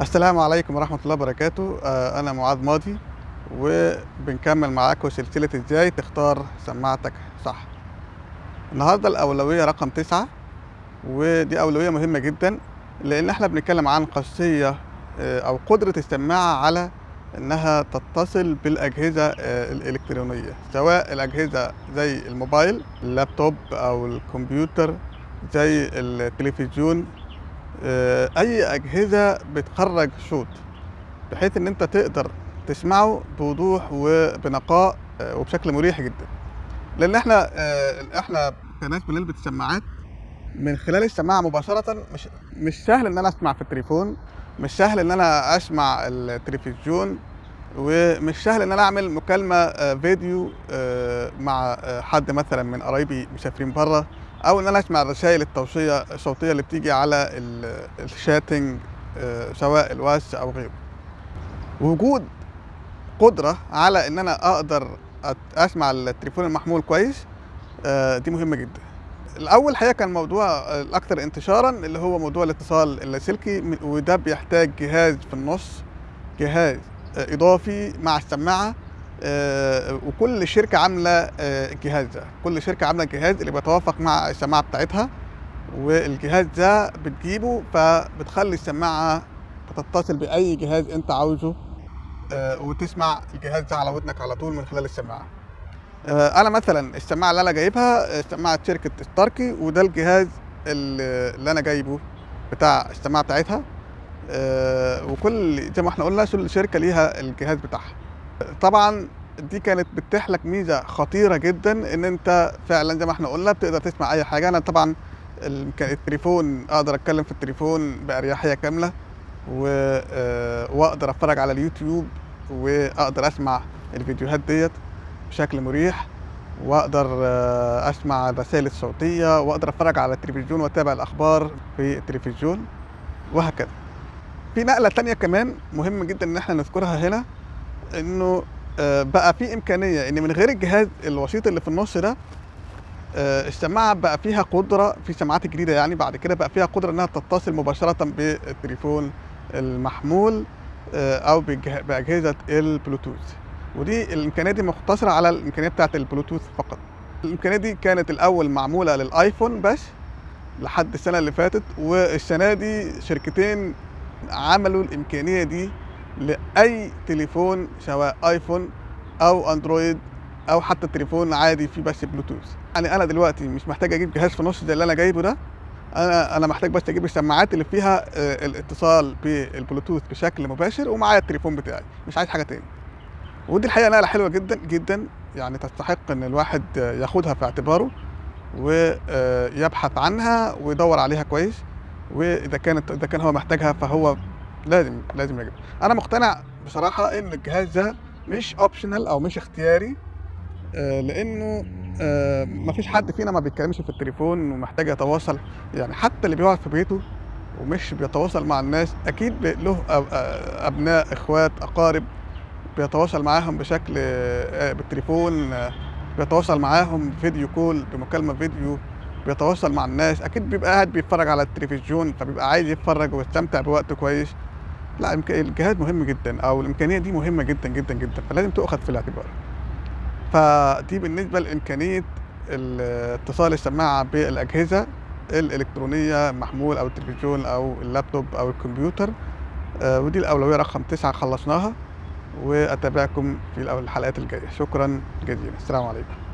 السلام عليكم ورحمة الله وبركاته. آه، أنا معاذ ماضي وبنكمل معاكم سلسلة إزاي تختار سماعتك صح. النهاردة الأولوية رقم تسعة ودي أولوية مهمة جدا لأن إحنا بنتكلم عن خاصية آه، أو قدرة السماعة على إنها تتصل بالأجهزة آه، الإلكترونية سواء الأجهزة زي الموبايل اللابتوب أو الكمبيوتر زي التلفزيون أي أجهزة بتخرج صوت بحيث إن أنت تقدر تسمعه بوضوح وبنقاء آه، وبشكل مريح جدا. لأن إحنا آه، إحنا كناس بنلبس سماعات من خلال السماعة مباشرة مش مش سهل إن أنا أسمع في التليفون مش سهل إن أنا أسمع التلفزيون ومش سهل إن أنا أعمل مكالمة آه، فيديو آه، مع آه، حد مثلا من قرايبي مسافرين بره أو إن أنا أسمع الرسائل التوصيه الصوتية اللي بتيجي على ال- الشاتنج آه، سواء الواتس أو غيره. وجود قدرة على إن أنا أقدر أسمع التليفون المحمول كويس آه، دي مهمة جدا. الأول حقيقه كان موضوع آه، الاكثر انتشارا اللي هو موضوع الاتصال اللاسلكي وده بيحتاج جهاز في النص جهاز آه، إضافي مع السماعة آه، وكل شركة عاملة آه، الجهاز ده. كل شركة عاملة الجهاز اللي بيتوافق مع السماعة بتاعتها والجهاز ده بتجيبه فبتخلي السماعة تتصل بأي جهاز أنت عاوزه آه، وتسمع الجهاز ده على ودنك على طول من خلال السماعة. آه، أنا مثلا السماعة اللي أنا جايبها آه، سماعة شركة ستاركي وده الجهاز اللي أنا جايبه بتاع السماعة بتاعتها. آه، وكل زي ما إحنا قلنا كل شركة ليها الجهاز بتاعها. طبعا دي كانت بتتيح لك ميزة خطيرة جدا إن أنت فعلا زي ما إحنا قلنا بتقدر تسمع أي حاجة. أنا طبعا التليفون أقدر أتكلم في التليفون بأريحية كاملة و... آه، وأقدر أتفرج على اليوتيوب وأقدر أسمع الفيديوهات ديت بشكل مريح وأقدر آه، أسمع الرسائل الصوتية وأقدر أتفرج على التلفزيون وأتابع الأخبار في التلفزيون وهكذا. في نقلة تانية كمان مهم جدا إن إحنا نذكرها هنا إنه آه، بقى في إمكانية. ان من غير الجهاز الوسيط اللي في النص ده آه، السماعه بقى فيها قدرة في سماعات جديدة يعني بعد كده بقى فيها قدرة إنها تتصل مباشرة بالتليفون المحمول آه، أو بأجهزة البلوتوث. ودي الإمكانية دي مقتصرة على الإمكانية بتاعة البلوتوث فقط. الإمكانية دي كانت الأول معمولة للآيفون بس لحد السنة اللي فاتت والسنة دي شركتين عملوا الإمكانية دي لأي تليفون سواء آيفون أو أندرويد أو حتى تليفون عادي فيه بس بلوتوث. يعني أنا دلوقتي مش محتاج أجيب جهاز في نص زي اللي أنا جايبه ده. أنا أنا محتاج بس أجيب السماعات اللي فيها آه، الاتصال بالبلوتوث بشكل مباشر ومعايا التليفون بتاعي. مش عايز حاجة تاني. ودي الحقيقة نقله حلوة جدا جدا. يعني تستحق إن الواحد آه، ياخدها في اعتباره ويبحث عنها ويدور عليها كويس. وإذا كانت إذا كان هو محتاجها فهو لازم لازم يجيب أنا مقتنع بصراحة إن الجهاز ده مش اوبشنال أو مش اختياري آه، لأنه آه، مفيش حد فينا ما بيتكلمش في التليفون ومحتاج يتواصل. يعني حتى اللي بيقعد في بيته ومش بيتواصل مع الناس أكيد له آه، أبناء إخوات أقارب بيتواصل معاهم بشكل آه، بالتليفون آه، بيتواصل معاهم فيديو كول بمكالمة فيديو بيتواصل مع الناس. أكيد بيبقى قاعد بيتفرج على التلفزيون فبيبقى عايز يتفرج ويستمتع بوقت كويس. لا الجهاز مهم جدا أو الإمكانية دي مهمة جدا جدا جدا فلازم تؤخذ في الاعتبار. فدي بالنسبة لإمكانية ال- اتصال السماعة بالأجهزة الإلكترونية محمول أو التلفزيون أو اللابتوب أو الكمبيوتر. آه، ودي الأولوية رقم تسعة خلصناها وأتابعكم في الحلقات الجاية. شكرا جزيلا. السلام عليكم.